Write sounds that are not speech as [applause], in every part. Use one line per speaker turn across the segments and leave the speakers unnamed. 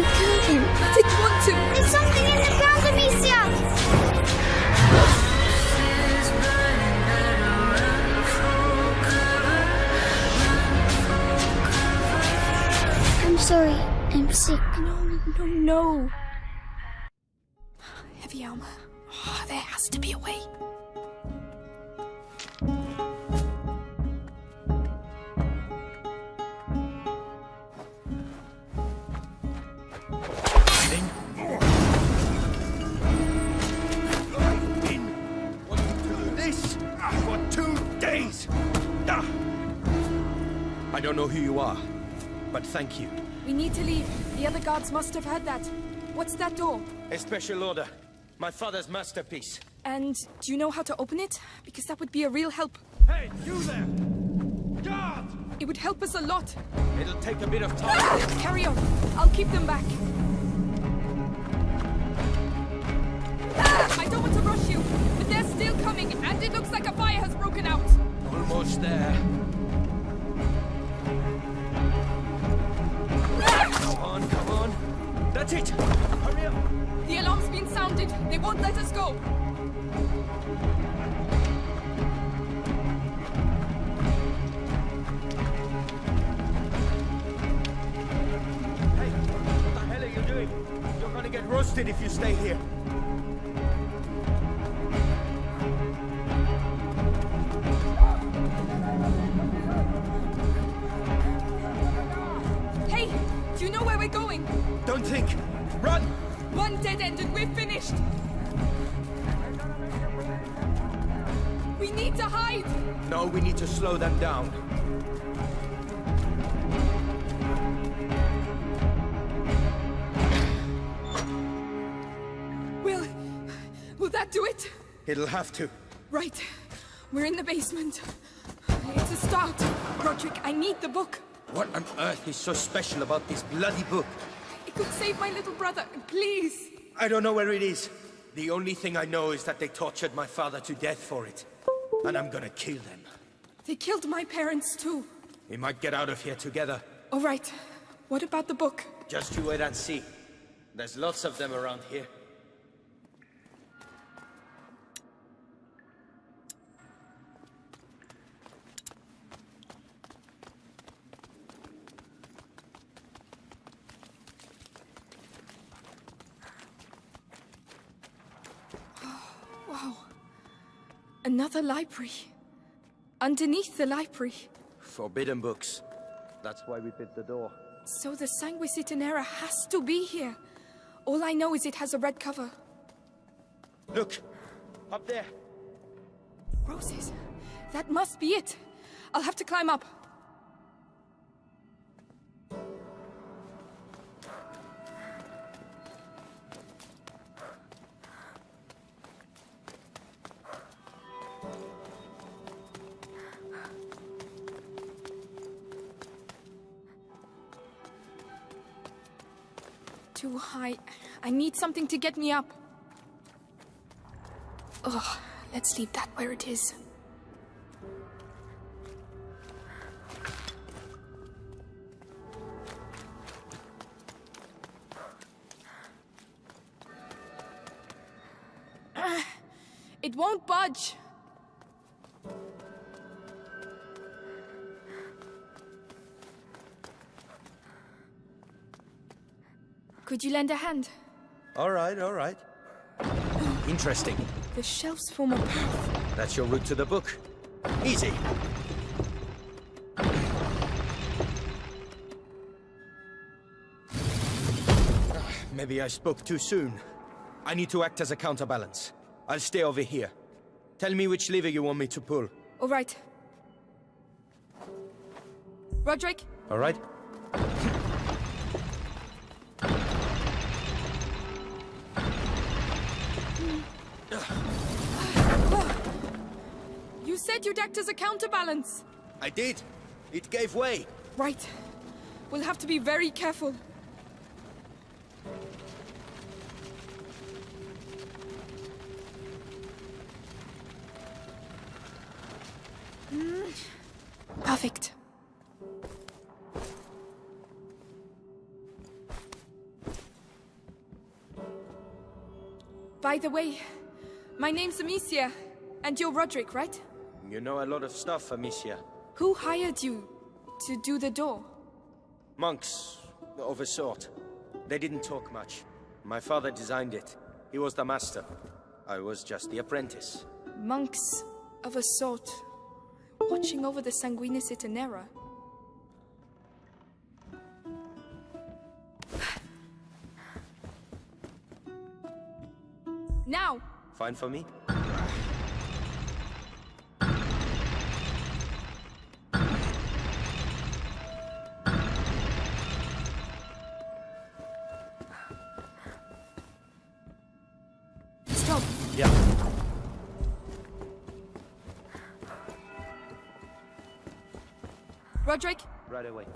You killed him.
I didn't want to.
There's something in the ground, Amicia! I'm sorry. I'm sick.
No, no, no. Heavy armor. Oh, there has to be a way.
I don't know who you are, but thank you.
We need to leave. The other guards must have heard that. What's that door?
A special order. My father's masterpiece.
And do you know how to open it? Because that would be a real help.
Hey, you there! Guard!
It would help us a lot.
It'll take a bit of time.
Ah, carry on. I'll keep them back. Ah, I don't want to rush you, but they're still coming, and it looks like a fire has broken out.
Almost there. On, come on. That's it. Hurry up.
The alarm's been sounded. They won't let us go.
Hey, what the hell are you doing? You're gonna get roasted if you stay here.
You know where we're going?
Don't think. Run!
One dead end and we're finished. We need to hide.
No, we need to slow them down.
Will, will that do it?
It'll have to.
Right. We're in the basement. It's a start. Roderick, I need the book.
What on earth is so special about this bloody book?
It could save my little brother. Please.
I don't know where it is. The only thing I know is that they tortured my father to death for it. And I'm gonna kill them.
They killed my parents too.
We might get out of here together.
All right. What about the book?
Just you wait and see. There's lots of them around here.
Another library. Underneath the library.
Forbidden books. That's why we bit the door.
So the Sanguinis Itinera has to be here. All I know is it has a red cover.
Look! Up there!
Roses. That must be it. I'll have to climb up. Too high. I need something to get me up. Ugh, let's leave that where it is. Could you lend a hand?
All right, all right. Interesting.
The shelves form a path.
That's your route to the book. Easy. Ah, Maybe I spoke too soon. I need to act as a counterbalance. I'll stay over here. Tell me which lever you want me to pull.
All right. Roderick,
All right?
said you'd act as a counterbalance.
I did. It gave way.
Right. We'll have to be very careful. Hmm. Perfect. By the way, my name's Amicia, and you're Roderick, right?
You know a lot of stuff, Amicia.
Who hired you to do the door?
Monks, of a sort. They didn't talk much. My father designed it. He was the master. I was just the apprentice.
Monks of a sort, watching over the Sanguinis Itinera. Now!
Fine for me?
Roderick,
Right away.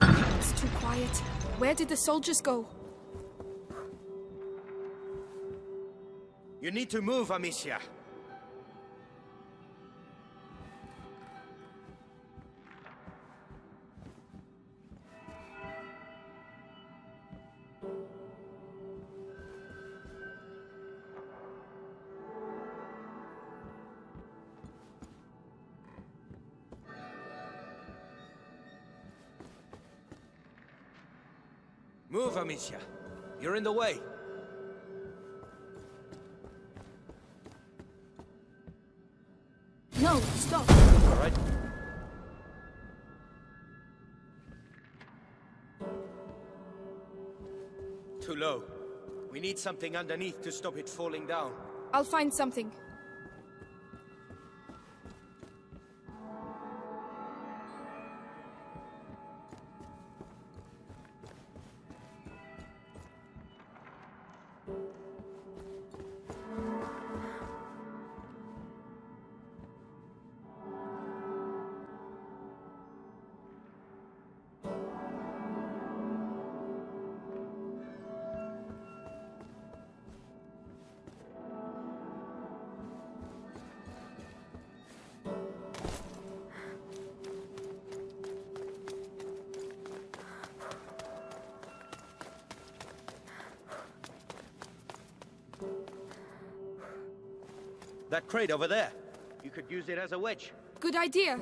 it's too quiet. Where did the soldiers go?
You need to move, Amicia. Amicia. You're in the way.
No, stop!
All right? Too low. We need something underneath to stop it falling down.
I'll find something.
Crate over there. You could use it as a wedge.
Good idea.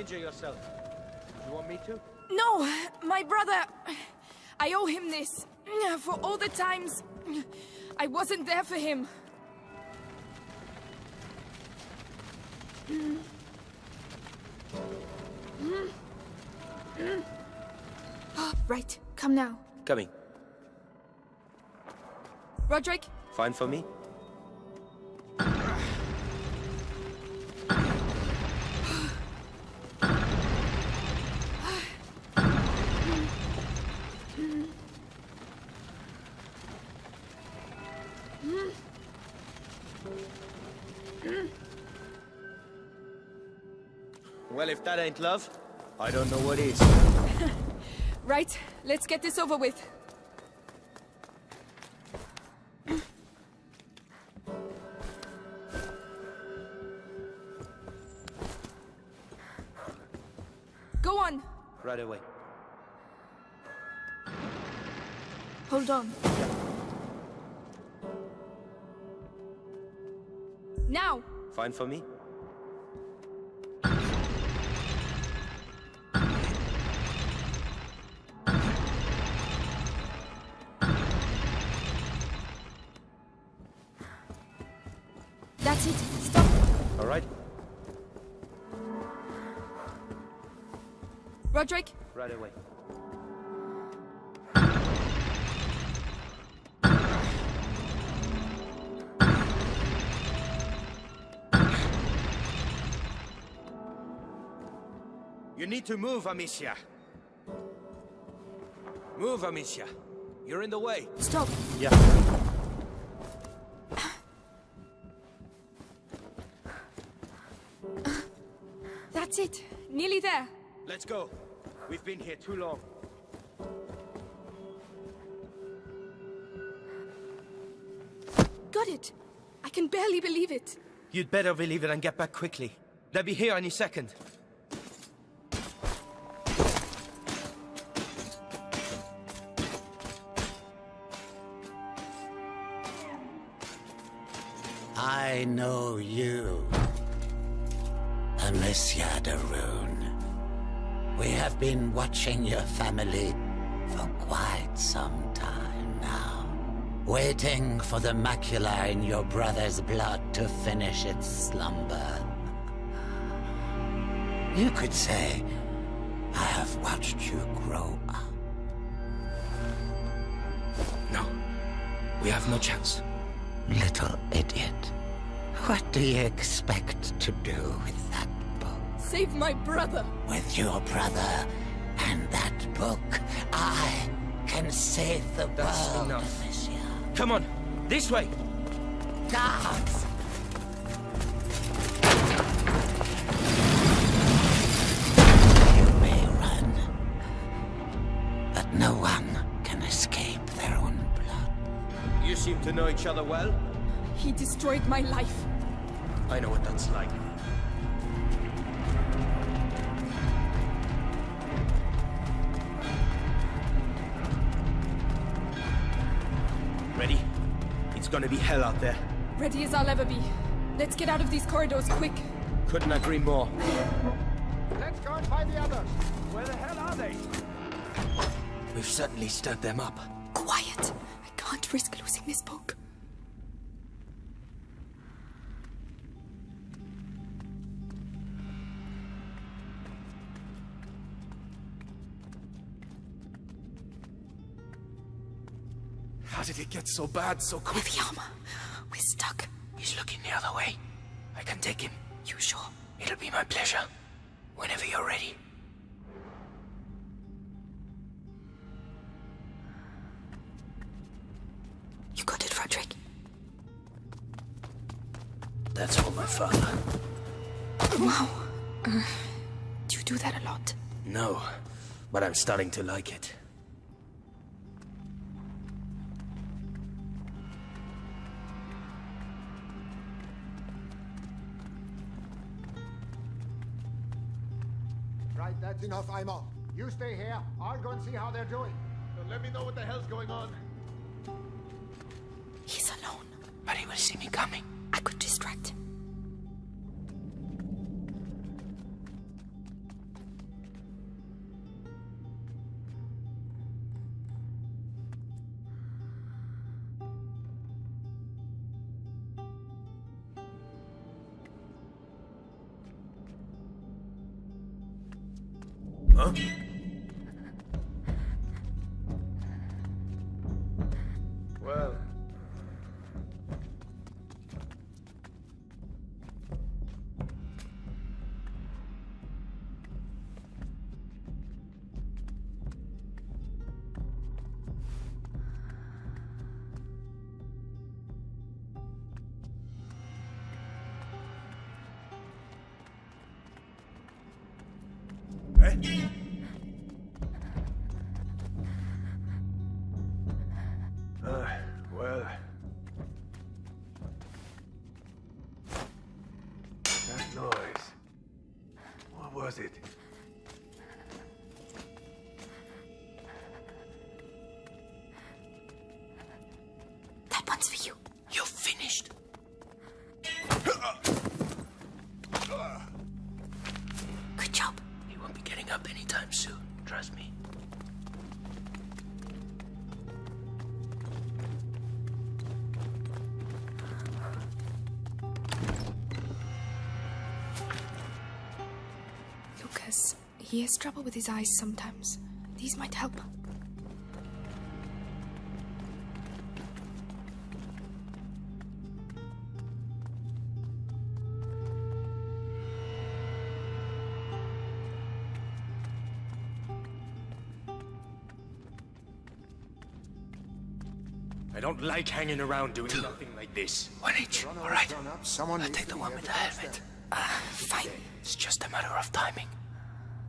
Injure yourself. You want me to?
No, my brother. I owe him this. For all the times I wasn't there for him. [gasps] Right, come now.
Coming.
Roderick,
Fine for me? That ain't love, I don't know what is. [laughs]
right, let's get this over with. Go on.
Right away.
Hold on. Now!
Fine for me? Right away. You need to move, Amicia. Move, Amicia. You're in the way.
Stop.
Yeah.
That's it. Nearly there.
Let's go. We've been here too long.
Got it. I can barely believe it.
You'd better believe it and get back quickly. They'll be here any second.
I know you. Amicia de Rune. We have been watching your family for quite some time now. Waiting for the macula in your brother's blood to finish its slumber. You could say, I have watched you grow up.
No. We have no chance.
Little idiot. What do you expect to do with that?
Save my brother.
With your brother and that book, I can save the
That's
world,
enough.
Amicia.
Come on. This way.
Guards! You may run, but no one can escape their own blood.
You seem to know each other well.
He destroyed my life.
I know what that's like. Gonna be hell out there.
Ready as I'll ever be. Let's get out of these corridors quick.
Couldn't agree more.
Let's go and find the others. Where the hell are they?
We've certainly stirred them up.
Quiet. I can't risk losing this book.
Did it get so bad so quick?
The armor. We're stuck.
He's looking the other way. I can take him.
You sure?
It'll be my pleasure. Whenever you're ready.
You got it, Frederick.
That's all my father.
Wow. Uh, do you do that a lot?
No, but I'm starting to like it.
That's enough, I'm off. You stay here. I'll go and see how they're doing. let me know what the hell's going on.
He's alone.
But he will see me coming.
I could distract him.
Yeah. Be up anytime soon. Trust me.
Lucas, he has trouble with his eyes sometimes. These might help.
Don't like hanging around doing nothing like this.
One each, alright?
Someone
I'll take the one with the helmet. Ah, fine. It's just a matter of timing.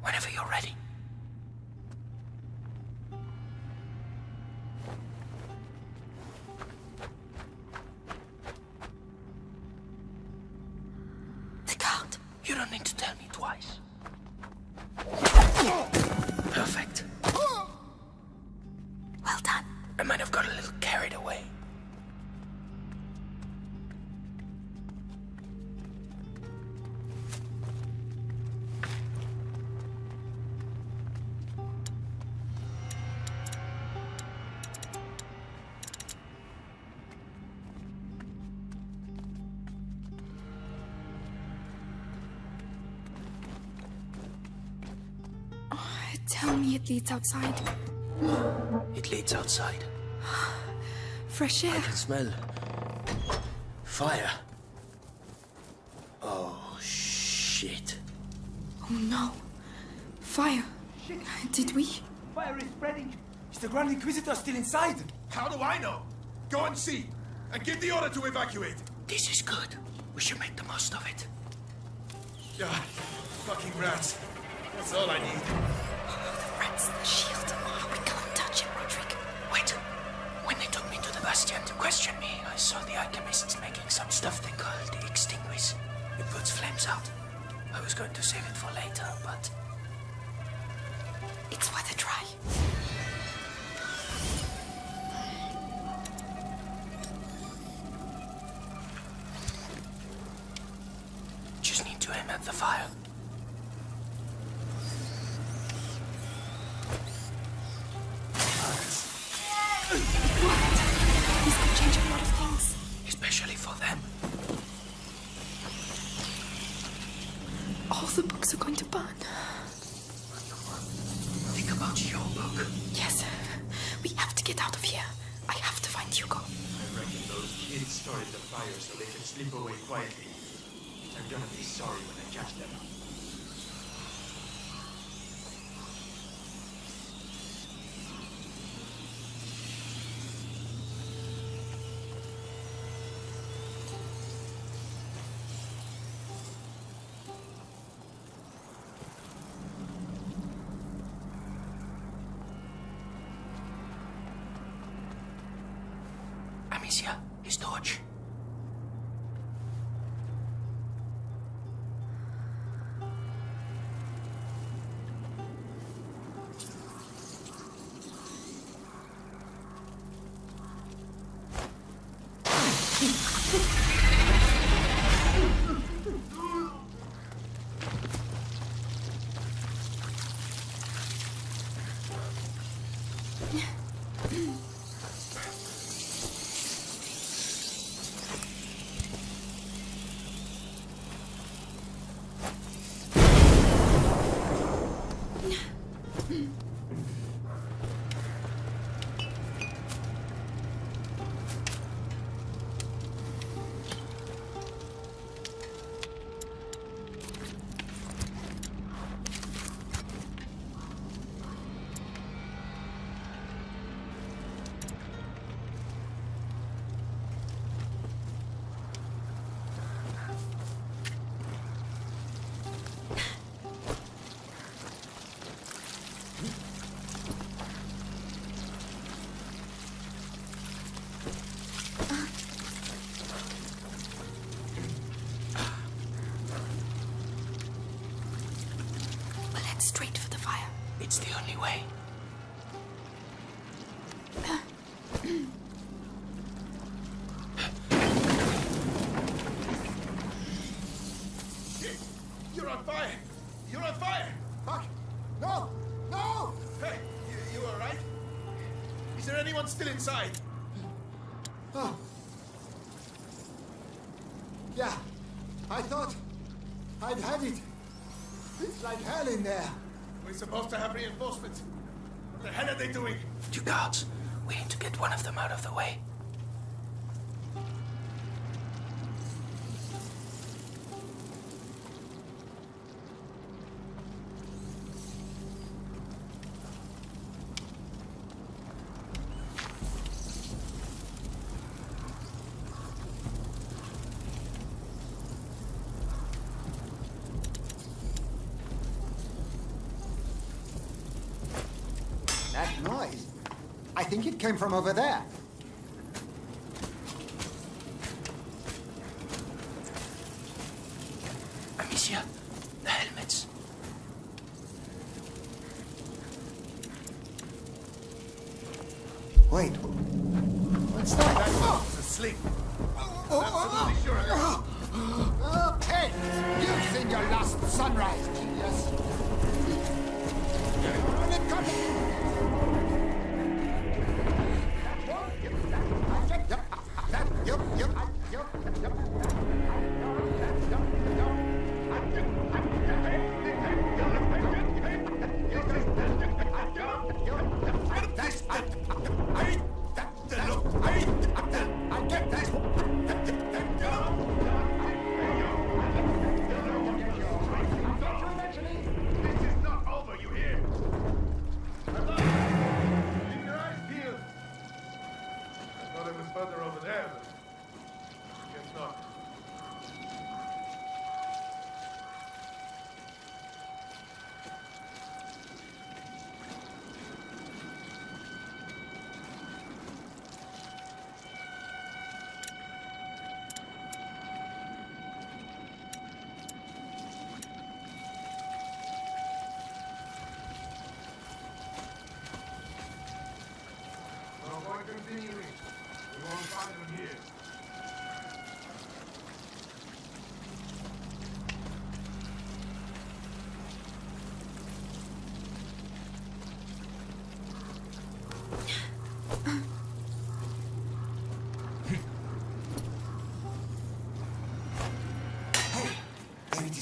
Whenever you're ready. The guard. You don't need to tell me twice.
Leads outside.
It leads outside. [gasps]
Fresh air.
I can smell fire. Oh, shit.
Oh no. Fire. Did we?
Fire is spreading. Is the Grand Inquisitor still inside?
How do I know? Go and see. And give the order to evacuate.
This is good. We should make the most of it.
Ah, fucking rats. That's all I need.
Rats, the shield. Oh, we can't touch it, Roderick.
Wait. When they took me to the Bastion to question me, I saw the alchemists making some stuff they call the Extinguis. It puts flames out. I was going to save it for later, but
It's worth a try. All the books are going to burn.
Think about your book.
Yes. We have to get out of here. I have to find Hugo.
I reckon those kids started the fire so they can slip away quietly. I'm gonna be sorry when I catch them.
Amicia, his torch.
We'll head straight for the fire.
It's the only way.
You're on fire! You're on fire!
Fuck! No! No!
Hey, you, you alright? Is there anyone still inside?
Oh. Yeah, I thought I'd had it. It's like hell in there.
We're supposed to have reinforcements. What the hell are they doing?
You guards, we need to get one of them out of the way.
Came from over there.
Amicia, the helmets.
Wait. What's that? Oh,
Asleep.
Absolutely sure. Okay. Oh, You've seen your last sunrise, genius. It Yep.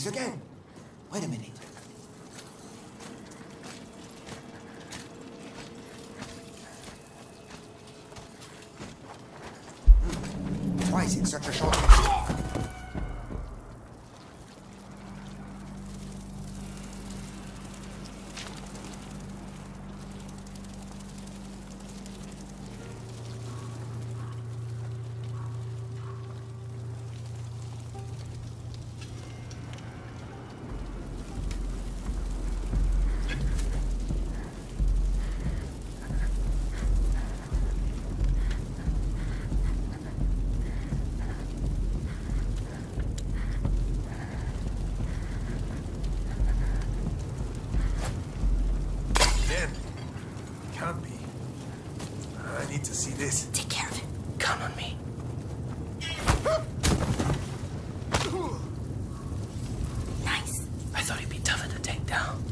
Again. Wait a minute. Hmm. Why is it such a short?
Then, can't be. I need to see this.
Take care of it. Count on me.
Nice.
I thought he'd be tougher to take down.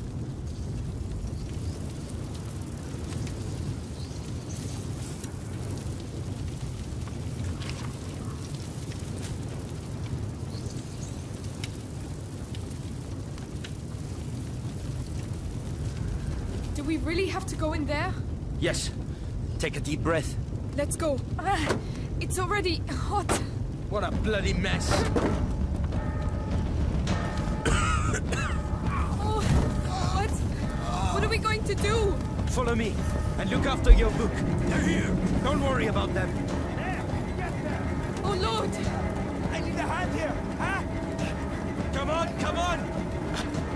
Do we really have to go in there?
Yes. Take a deep breath.
Let's go. Ah, it's already hot.
What a bloody mess.
Oh, [coughs] what? What are we going to do?
Follow me and look after your book. They're here. Don't worry about them.
Oh, Lord!
I need a hand here, huh? Come on, come on!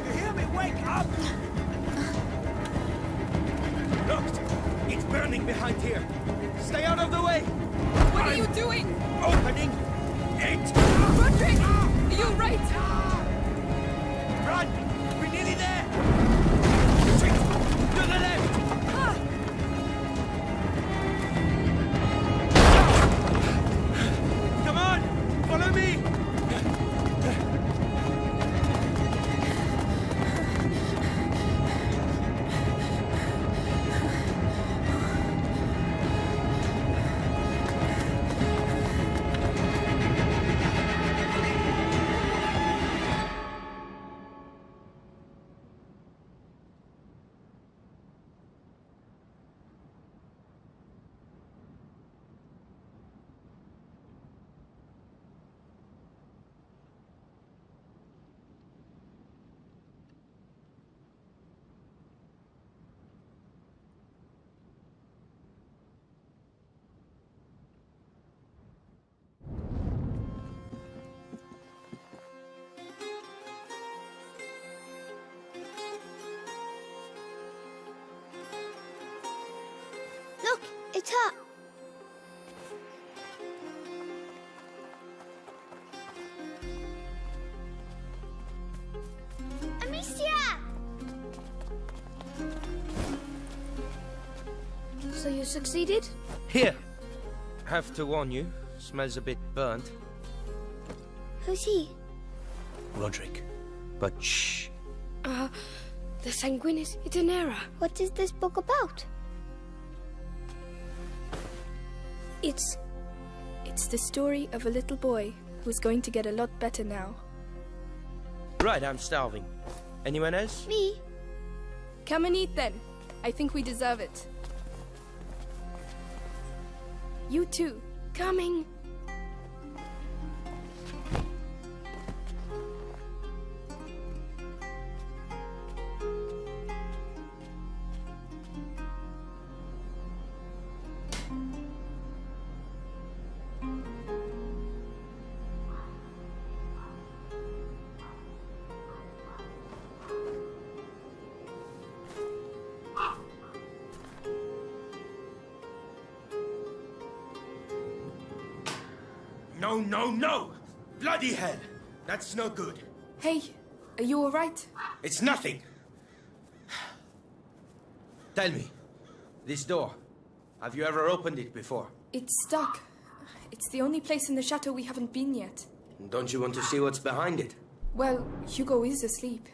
You hear me? Wake up! Look, it's burning behind here. Stay out of the way.
What are you doing?
Opening it.
Roderick! You're right!
It's up. Amicia! So you succeeded?
Here. Have to warn you, smells a bit burnt.
Who's he?
Roderick. But shh.
Uh, the Sanguinis Itinera.
What is this book about?
It's. It's the story of a little boy who's going to get a lot better now.
Right, I'm starving. Anyone else?
Me?
Come and eat then. I think we deserve it. You too. Coming.
No, no, no! Bloody hell! That's no good.
Hey, are you alright?
It's nothing. Tell me, this door, have you ever opened it before?
It's stuck. It's the only place in the chateau we haven't been yet.
Don't you want to see what's behind it?
Well, Hugo is asleep.